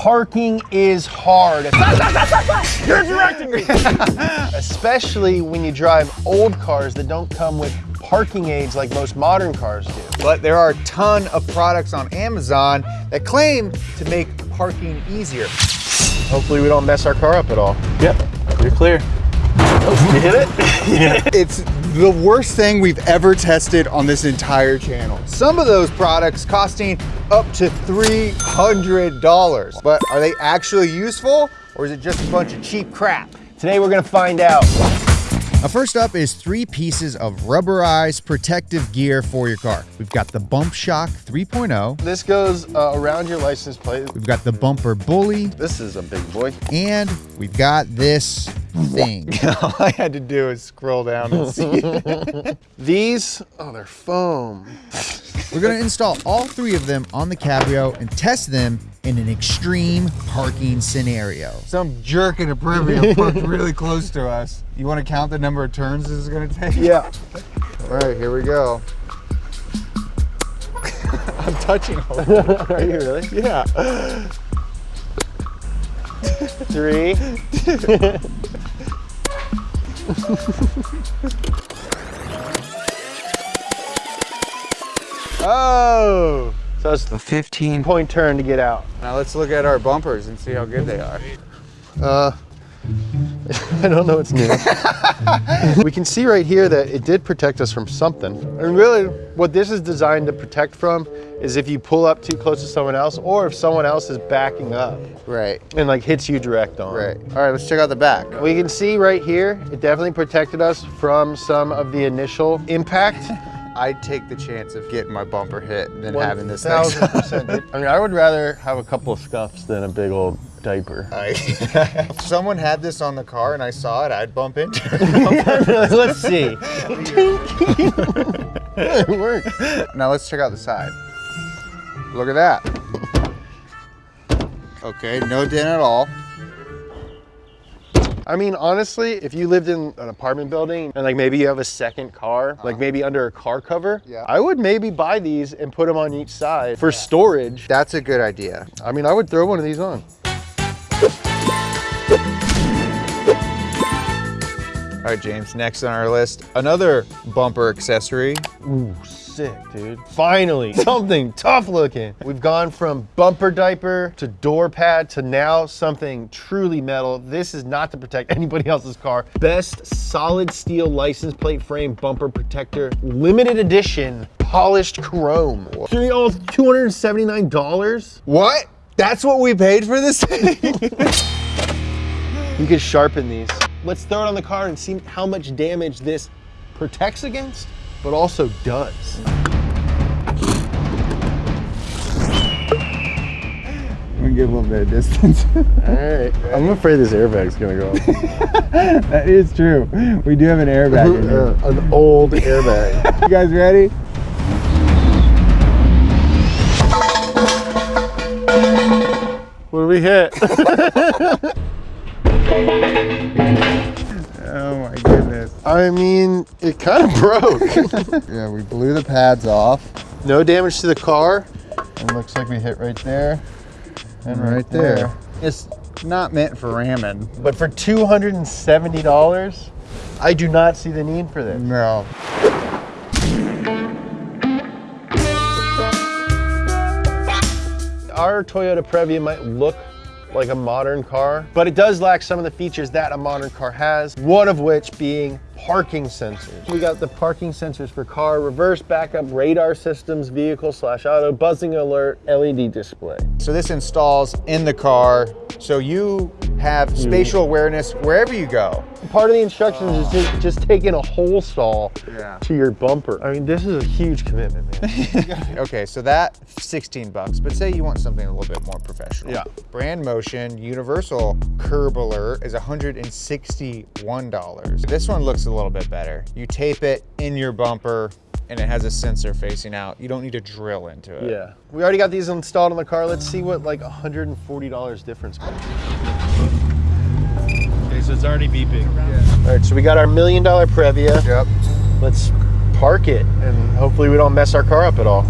Parking is hard. You're directing me. Especially when you drive old cars that don't come with parking aids like most modern cars do. But there are a ton of products on Amazon that claim to make parking easier. Hopefully we don't mess our car up at all. Yep, you're clear. Oh, you hit it? yeah. It's the worst thing we've ever tested on this entire channel. Some of those products costing up to $300. But are they actually useful or is it just a bunch of cheap crap? Today we're gonna find out. Now first up is three pieces of rubberized protective gear for your car. We've got the Bump Shock 3.0. This goes uh, around your license plate. We've got the Bumper Bully. This is a big boy. And we've got this thing. All I had to do is scroll down and see. These, oh, they're foam. We're gonna install all three of them on the Cabrio and test them in an extreme parking scenario. Some jerk in a Previa parked really close to us. You wanna count the number of turns this is gonna take? Yeah. All right, here we go. I'm touching all of. Are you really? Yeah. Three. oh. So it's A 15 point turn to get out. Now let's look at our bumpers and see how good they are. Uh, I don't know what's new. we can see right here that it did protect us from something. And really, what this is designed to protect from is if you pull up too close to someone else or if someone else is backing up Right, and like hits you direct on. right. All right, let's check out the back. We can see right here, it definitely protected us from some of the initial impact. I'd take the chance of getting my bumper hit than having this next 1000%. I mean, I would rather have a couple of scuffs than a big old diaper. I, if someone had this on the car and I saw it, I'd bump into it. Let's see. it works. now let's check out the side. Look at that. Okay, no dent at all. I mean, honestly, if you lived in an apartment building and like maybe you have a second car, uh-huh. like maybe under a car cover, Yeah. I would maybe buy these and put them on each side for storage. That's a good idea. I mean, I would throw one of these on. All right, James, next on our list, another bumper accessory. Ooh, sick, dude. Finally, something tough looking. We've gone from bumper diaper to door pad to now something truly metal. This is not to protect anybody else's car. Best solid steel license plate frame bumper protector, limited edition, polished chrome. Oh, $279? What? That's what we paid for this thing? You could sharpen these. Let's throw it on the car and see how much damage this protects against, but also does. I'm gonna get a little bit of distance. All right. I'm afraid this airbag's gonna go off. that is true. We do have an airbag in here. Uh, an old airbag. You guys ready? We hit? Oh my goodness. I mean, it kind of broke. Yeah, we blew the pads off. no damage to the car. It looks like we hit right there and Right there. It's not meant for ramming. But for $270, I do not see the need for this. No. Toyota Previa might look like a modern car, but it does lack some of the features that a modern car has, one of which being parking sensors. We got the parking sensors for car, reverse backup radar systems, vehicle slash auto, buzzing alert, LED display. So this installs in the car so you have hmm. spatial awareness wherever you go. Part of the instructions is just, just taking a hole saw Yeah. to your bumper. I mean, this is a huge commitment, man. Okay, so that 16 bucks, but say you want something a little bit more professional. Yeah. Brandmotion Universal Curb Alert is $161. This one looks a little bit better. You tape it in your bumper and it has a sensor facing out. You don't need to drill into it. yeah. We already got these installed on the car. Let's see what like $140 difference. Okay, so it's already beeping. Yeah. All right, so we got our million dollar Previa. Yep. Let's park it and hopefully we don't mess our car up at all.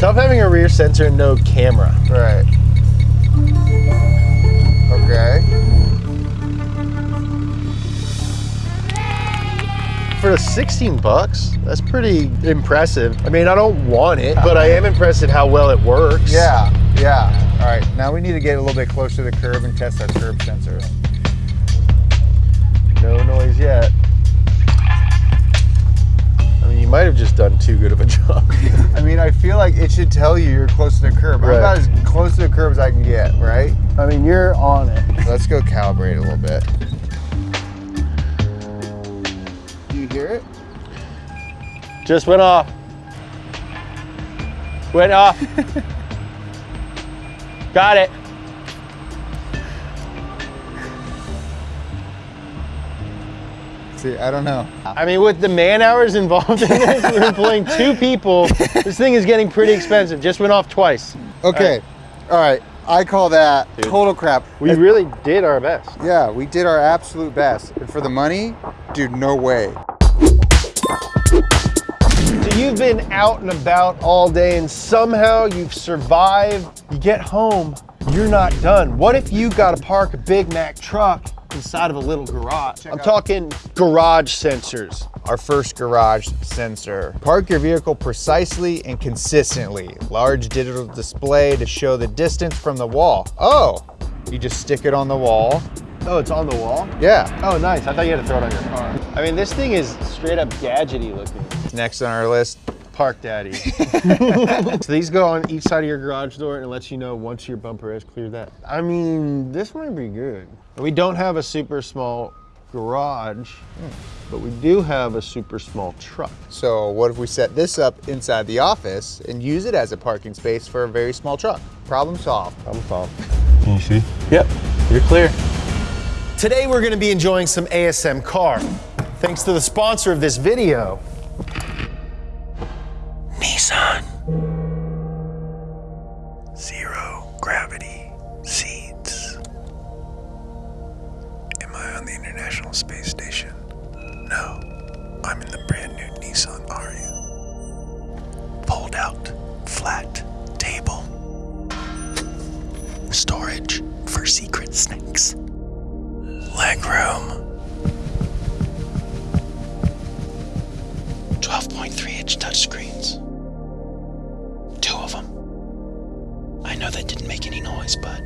Tough having a rear sensor and no camera. Right. Okay. For the 16 bucks, that's pretty impressive. I mean, I don't want it, but I am impressed at how well it works. Yeah, yeah. All right, now we need to get a little bit closer to the curb and test our curb sensor. No noise yet. I mean, you might have just done too good of a job. I mean, I feel like it should tell you you're close to the curb. I'm about as close to the curb as I can get, right? I mean, you're on it. Let's go calibrate a little bit. Do you hear it? Just went off. Went off. Got it. See, I don't know. I mean, with the man hours involved in this, we're employing two people. This thing is getting pretty expensive. Just went off twice. Okay, all right. I call that total crap. We really did our best. Yeah, we did our absolute best. And for the money, dude, no way. So you've been out and about all day and somehow you've survived. You get home, you're not done. What if you got to park a Big Mack truck inside of a little garage? I'm talking garage sensors. Our first garage sensor. Park your vehicle precisely and consistently. Large digital display to show the distance from the wall. Oh, you just stick it on the wall. Oh, it's on the wall? Yeah. Oh, nice. I thought you had to throw it on your car. I mean, this thing is straight up gadgety looking. Next on our list, Park Daddy. so these go on each side of your garage door and it lets you know once your bumper has cleared that. I mean, this might be good. We don't have a super small garage, but we do have a super small truck. So what if we set this up inside the office and use it as a parking space for a very small truck? Problem solved. I'm solved. Can you see? Yep. You're clear. Today we're gonna be enjoying some ASM car. Thanks to the sponsor of this video, touchscreens. Two of them. I know that didn't make any noise, but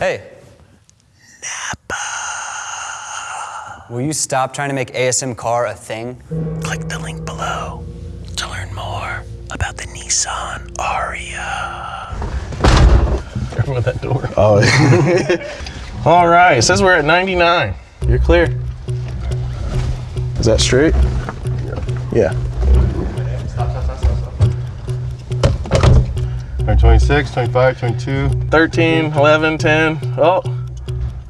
Hey. Napa. Will you stop trying to make ASM car a thing? Click the link below to learn more about the Nissan Ariya. Careful with that door. Oh. All right. It says we're at 99. You're clear. Is that straight? Yeah. Or 26, 25, 22. 13, 11, 10. Oh.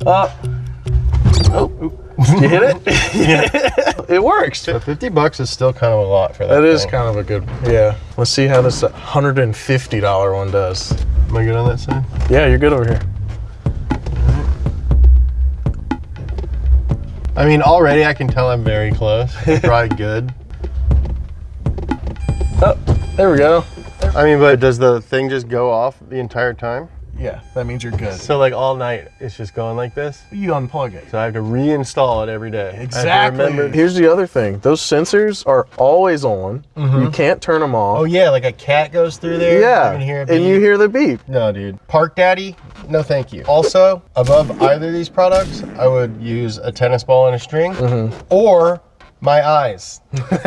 Oh. Oh. Did you hit it? yeah. It works. So 50 bucks is still kind of a lot for that. That is thing. kind of a good, yeah. Let's see how this $150 one does. Am I good on that side? Yeah, you're good over here. I mean, already I can tell I'm very close. Probably good. Oh, there we go. I mean, but does the thing just go off the entire time? Yeah, that means you're good. So like all night, it's just going like this? You unplug it. So I have to reinstall it every day. I have to Exactly. Here's the other thing. Those sensors are always on. You mm-hmm. can't turn them off. Oh yeah, like a cat goes through there. yeah. You can hear a and you hear the beep. No, dude. Park Daddy, no thank you. Also, above either of these products, I would use a tennis ball and a string mm-hmm. or my eyes.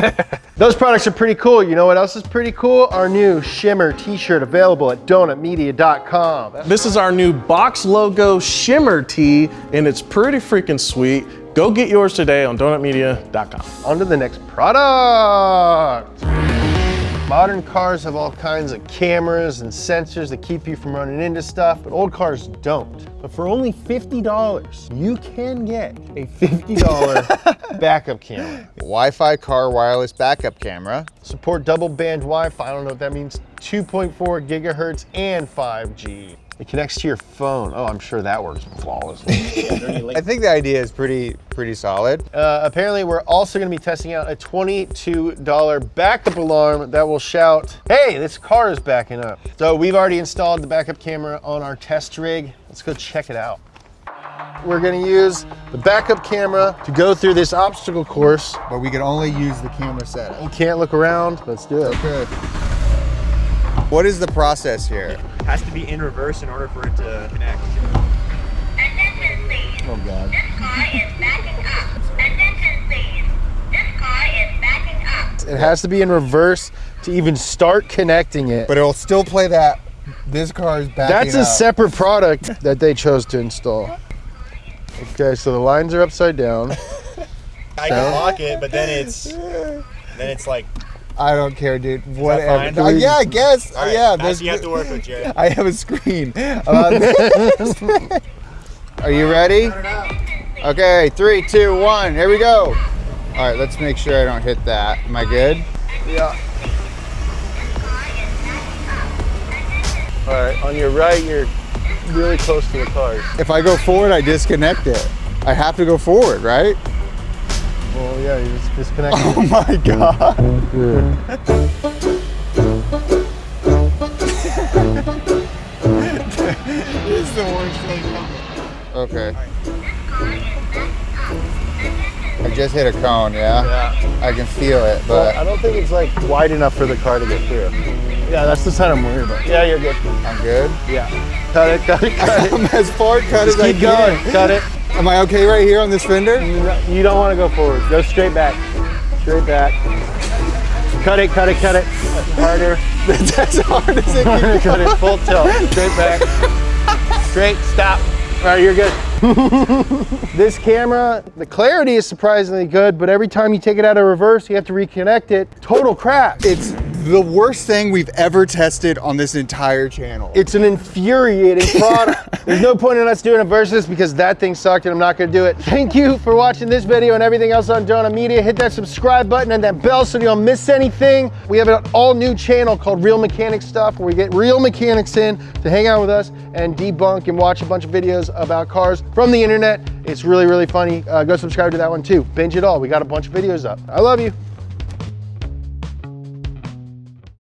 Those products are pretty cool. You know what else is pretty cool? Our new Shimmer t-shirt available at donutmedia.com. This is our new box logo shimmer tee, and it's pretty freaking sweet. Go get yours today on donutmedia.com. On to the next product. Modern cars have all kinds of cameras and sensors that keep you from running into stuff, but old cars don't. But for only $50, you can get a $50 backup camera. Wi-Fi car wireless backup camera. Support double band Wi-Fi, I don't know what that means, 2.4 gigahertz and 5G. It connects to your phone. Oh, I'm sure that works flawlessly. I think the idea is pretty pretty solid. Uh, apparently, we're also going to be testing out a $22 backup alarm that will shout, hey, this car is backing up. So we've already installed the backup camera on our test rig. Let's go check it out. We're going to use the backup camera to go through this obstacle course. But we can only use the camera setup. You can't look around. Let's do it. Okay. What is the process here? It has to be in reverse in order for it to connect. Attention please. Oh, God. This car is backing up. Attention please. This car is backing up. It has to be in reverse to even start connecting it. But it'll still play that. This car is backing That's a up. separate product that they chose to install. Okay, so the lines are upside down. I can lock it, but then it's then it's like I don't care, dude. Whatever. fine? Uh, yeah, I guess. all right, yeah, that's there's- you have to work with, Jared. I have a screen. about. Are you ready? Okay, three, two, one. Here we go. All right, let's make sure I don't hit that. Am I good? Yeah. All right, on your right, you're really close to the cars. If I go forward, I disconnect it. I have to go forward, right? Well, yeah, you just disconnect. Oh my god. it's the worst thing ever. Okay. I just hit a cone, yeah? yeah. I can feel it, But I don't think it's like wide enough for the car to get through. Yeah, that's the side I'm worried about. Yeah, you're good. I'm good. Yeah. Cut it, cut it, cut it. I'm as far cut Just as I keep going. can. Cut it. Am I okay right here on this fender? You don't want to go forward. Go straight back. Straight back. Cut it, cut it, cut it. Harder. That's as hard as it can cut it. Full tilt. Straight back. Straight. Stop. All right, you're good. this camera, the clarity is surprisingly good, but every time you take it out of reverse, you have to reconnect it. Total crap. It's the worst thing we've ever tested on this entire channel. It's an infuriating product. There's no point in us doing a versus because that thing sucked and I'm not gonna do it. Thank you for watching this video and everything else on Donut Media. Hit that subscribe button and that bell so you don't miss anything. We have an all new channel called Real Mechanics Stuff where we get real mechanics in to hang out with us and debunk and watch a bunch of videos about cars from the internet. It's really, really funny. Uh, go subscribe to that one too. Binge it all. We got a bunch of videos up. I love you.